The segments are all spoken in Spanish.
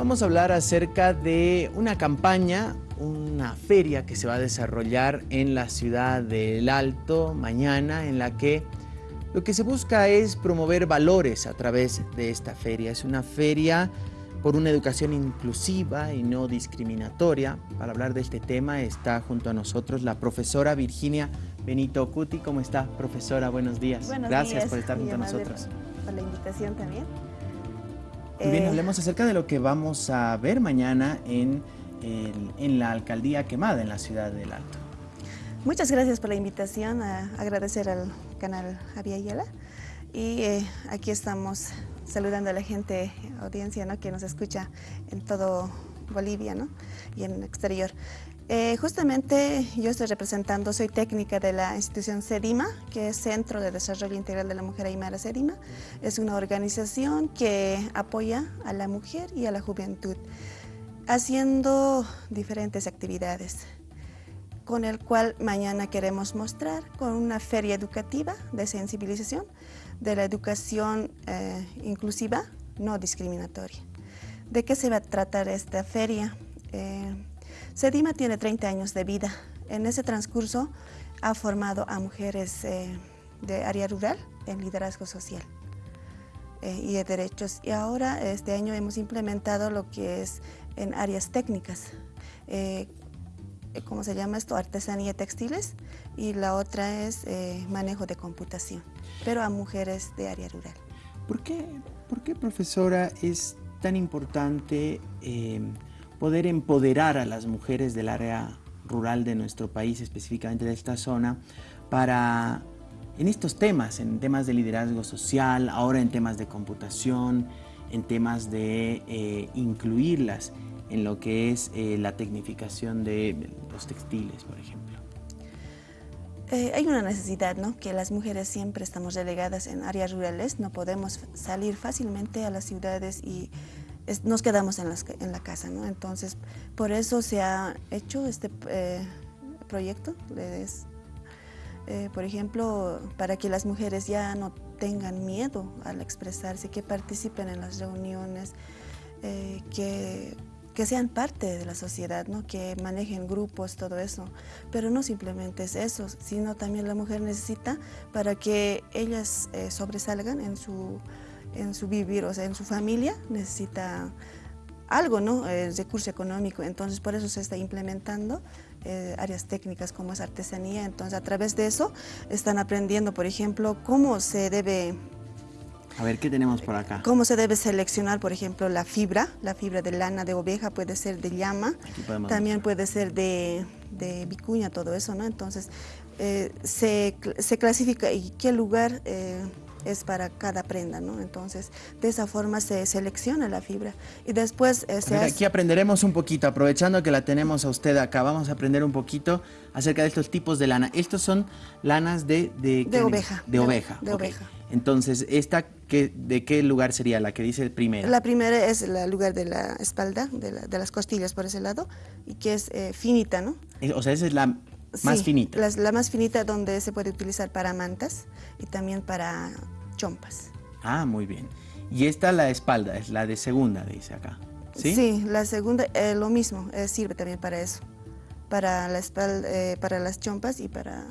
Vamos a hablar acerca de una campaña, una feria que se va a desarrollar en la ciudad del Alto mañana, en la que lo que se busca es promover valores a través de esta feria. Es una feria por una educación inclusiva y no discriminatoria. Para hablar de este tema está junto a nosotros la profesora Virginia Benito Cuti. ¿Cómo está, profesora? Buenos días. Gracias por estar junto a nosotros. Por la invitación también. Bien, eh, hablemos acerca de lo que vamos a ver mañana en, en, la alcaldía quemada en la ciudad del Alto. Muchas gracias por la invitación, a agradecer al canal Javier Ayala y eh, aquí estamos saludando a la gente, audiencia ¿no? que nos escucha en todo Bolivia ¿no? y en el exterior. Eh, justamente yo estoy representando, soy técnica de la institución CEDIMA, que es Centro de Desarrollo Integral de la Mujer Aymara CEDIMA. Es una organización que apoya a la mujer y a la juventud, haciendo diferentes actividades, con el cual mañana queremos mostrar con una feria educativa de sensibilización de la educación eh, inclusiva, no discriminatoria. ¿De qué se va a tratar esta feria? Eh, Sedima tiene 30 años de vida. En ese transcurso ha formado a mujeres eh, de área rural en liderazgo social eh, y de derechos. Y ahora este año hemos implementado lo que es en áreas técnicas. Eh, ¿Cómo se llama esto? Artesanía textiles y la otra es manejo de computación, pero a mujeres de área rural. ¿Por qué, por qué profesora, es tan importante poder empoderar a las mujeres del área rural de nuestro país, específicamente de esta zona, para en estos temas, en temas de liderazgo social, ahora en temas de computación, en temas de eh, incluirlas en lo que es eh, la tecnificación de los textiles, por ejemplo. Eh, hay una necesidad, ¿no? Que las mujeres siempre estamos relegadas en áreas rurales, no podemos salir fácilmente a las ciudades y nos quedamos en, en, la casa, ¿no? Entonces, por eso se ha hecho este eh, proyecto, eh, por ejemplo, para que las mujeres ya no tengan miedo al expresarse, que participen en las reuniones, que, que, sean parte de la sociedad, ¿no? que manejen grupos, todo eso. Pero no simplemente es eso, sino también la mujer necesita para que ellas sobresalgan en su en su vivir, o sea, en su familia, necesita algo, ¿no? El recurso económico, entonces por eso se está implementando eh, áreas técnicas como es artesanía, entonces a través de eso están aprendiendo, por ejemplo, cómo se debe... A ver, ¿qué tenemos por acá? Cómo se debe seleccionar, por ejemplo, la fibra, la fibra de lana de oveja puede ser de llama, también puede ser de, de, vicuña, todo eso, ¿no? Entonces, eh, se, se, clasifica y qué lugar... Eh, es para cada prenda, ¿no? Entonces, de esa forma se selecciona la fibra y después eh, Aquí aprenderemos un poquito, aprovechando que la tenemos a usted acá, vamos a aprender un poquito acerca de estos tipos de lana. Estos son lanas de... De, oveja. De, oveja. De oveja. Entonces, ¿esta qué, de qué lugar sería la que dice primera? La primera es el lugar de la espalda, de, las costillas por ese lado, y que es eh, finita, ¿no? O sea, esa es la más finita. La, la más finita donde se puede utilizar para mantas y también para chompas. Ah, muy bien. Y esta la espalda, es la de segunda, dice acá. Sí, sí la segunda eh, lo mismo, eh, sirve también para eso. Para la espalda, eh, para las chompas y para,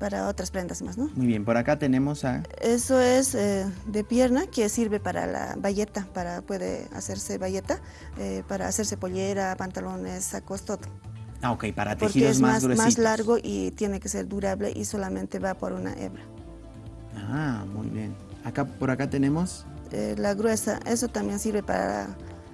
para otras prendas más, ¿no? Muy bien, por acá tenemos a... Eso es de pierna, que sirve para la bayeta, para, puede hacerse bayeta, para hacerse pollera, pantalones, sacos, todo. Ah, ok, para tejidos más, más más largo y tiene que ser durable y solamente va por una hebra. Ah, muy bien. Acá, por acá tenemos... Eh, la gruesa, eso también sirve para,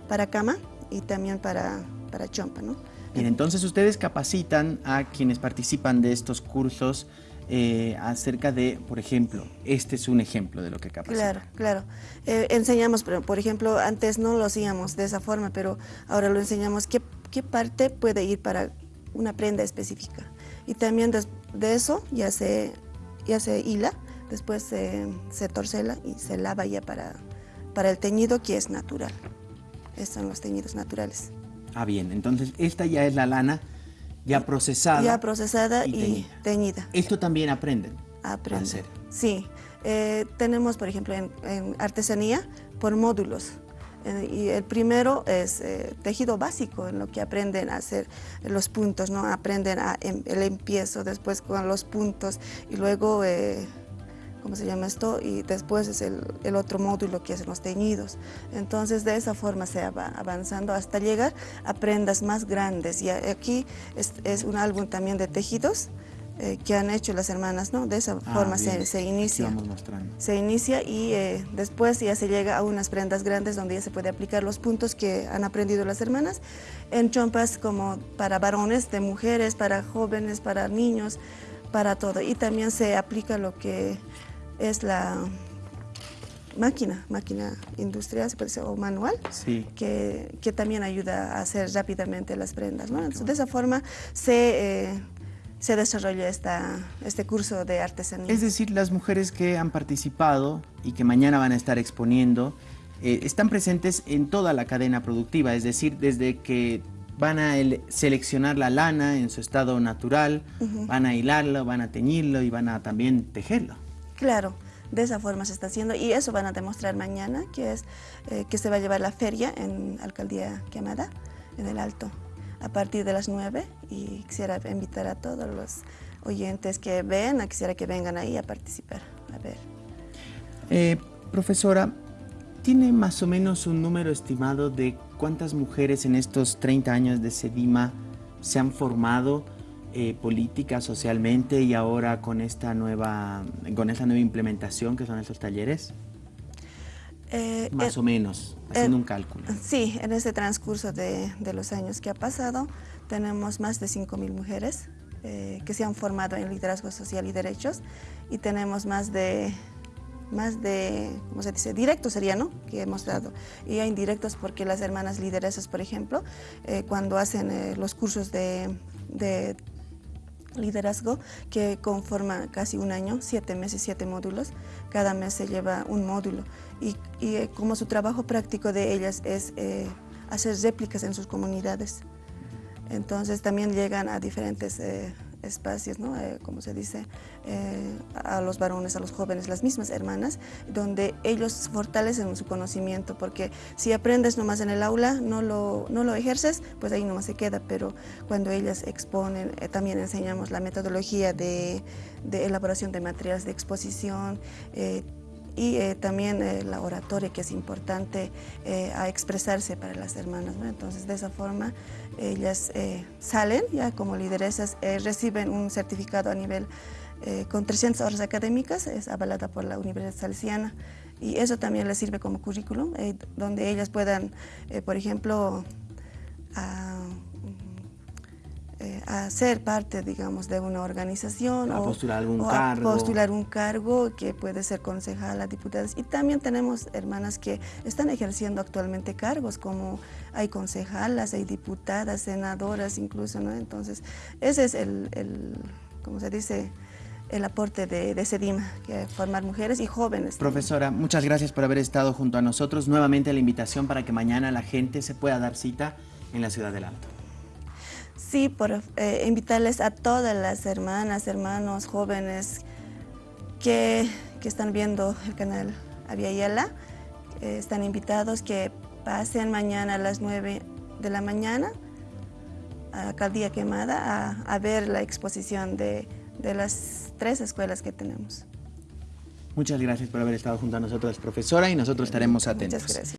para cama y también para, para chompa, ¿no? Bien, entonces ustedes capacitan a quienes participan de estos cursos eh, acerca de, por ejemplo, este es un ejemplo de lo que capacitan. Claro, claro. Eh, enseñamos, por ejemplo, antes no lo hacíamos de esa forma, pero ahora lo enseñamos qué, qué parte puede ir para una prenda específica. Y también de, de eso ya se, ya se hila después se, se, torcela y se lava ya para, para el teñido que es natural. Estos son los teñidos naturales. Ah, bien, entonces esta ya es la lana ya procesada. Ya procesada y, teñida. ¿Esto también aprenden? Aprenden. Sí. Eh, tenemos, por ejemplo, en, artesanía por módulos. Eh, y el primero es eh, tejido básico, en lo que aprenden a hacer los puntos, ¿no? Aprenden a, em, el empiezo, después con los puntos y luego... ¿cómo se llama esto? Y después es el, el, otro módulo que es los teñidos. Entonces de esa forma se va avanzando hasta llegar a prendas más grandes. Y aquí es, es un álbum también de tejidos, eh, que han hecho las hermanas, ¿no? De esa ah, forma se, se, inicia. Se inicia y eh, después ya se llega a unas prendas grandes donde ya se puede aplicar los puntos que han aprendido las hermanas en chompas como para varones, de mujeres, para jóvenes, para niños, para todo. Y también se aplica lo que es la máquina, máquina industrial, o manual, sí. que, que, también ayuda a hacer rápidamente las prendas. ¿no? Entonces, de esa forma se... Eh, se desarrolla esta, este curso de artesanía. Es decir, las mujeres que han participado y que mañana van a estar exponiendo, eh, están presentes en toda la cadena productiva, es decir, desde que van a seleccionar la lana en su estado natural, van a hilarlo, van a teñirlo y van a también tejerlo. Claro, de esa forma se está haciendo y eso van a demostrar mañana, que es eh, que se va a llevar la feria en Alcaldía Quemada, en el Alto a partir de las 9 y quisiera invitar a todos los oyentes que ven, quisiera que vengan ahí a participar, a ver. Eh, profesora, ¿tiene más o menos un número estimado de cuántas mujeres en estos 30 años de SEDIMA se han formado eh, política, socialmente y ahora con esta nueva, con esta nueva implementación que son estos talleres? Eh, Más eh, o menos, haciendo un cálculo. Sí, en ese transcurso de, los años que ha pasado, tenemos más de 5.000 mujeres eh, que se han formado en liderazgo social y derechos y tenemos más de, más de, ¿cómo se dice? Directos sería, ¿no? Que hemos dado. Y hay indirectos porque las hermanas lideresas, por ejemplo, cuando hacen los cursos de, de liderazgo que conforma casi un año, siete meses, siete módulos. Cada mes se lleva un módulo y, eh, como su trabajo práctico de ellas es eh, hacer réplicas en sus comunidades. Entonces también llegan a diferentes eh, espacios, ¿no? Eh, como se dice, eh, a los varones, a los jóvenes, las mismas hermanas, donde ellos fortalecen su conocimiento, porque si aprendes nomás en el aula, no lo, no lo ejerces, pues ahí nomás se queda, pero cuando ellas exponen, eh, también enseñamos la metodología de, de, elaboración de materiales de exposición, y eh, también eh, la oratoria que es importante eh, a expresarse para las hermanas. Entonces de esa forma ellas salen ya como lideresas, reciben un certificado a nivel con 300 horas académicas, es avalada por la Universidad Salesiana y eso también les sirve como currículum, donde ellas puedan, por ejemplo, eh, a ser parte, digamos, de una organización a o, postular algún cargo. a postular un cargo que puede ser concejal a diputadas. Y también tenemos hermanas que están ejerciendo actualmente cargos, como hay concejalas, hay diputadas, senadoras incluso, ¿no? Entonces, ese es el, el como se dice, el aporte de, de SEDIMA, que formar mujeres y jóvenes. Profesora, muchas gracias por haber estado junto a nosotros. Nuevamente la invitación para que mañana la gente se pueda dar cita en la Ciudad del Alto. Sí, por eh, invitarles a todas las hermanas, hermanos, jóvenes que, están viendo el canal Aviala, eh, están invitados que pasen mañana a las 9 de la mañana a Caldía Quemada a, ver la exposición de, de las tres escuelas que tenemos. Muchas gracias por haber estado junto a nosotros, profesora, y nosotros estaremos atentos. Muchas gracias.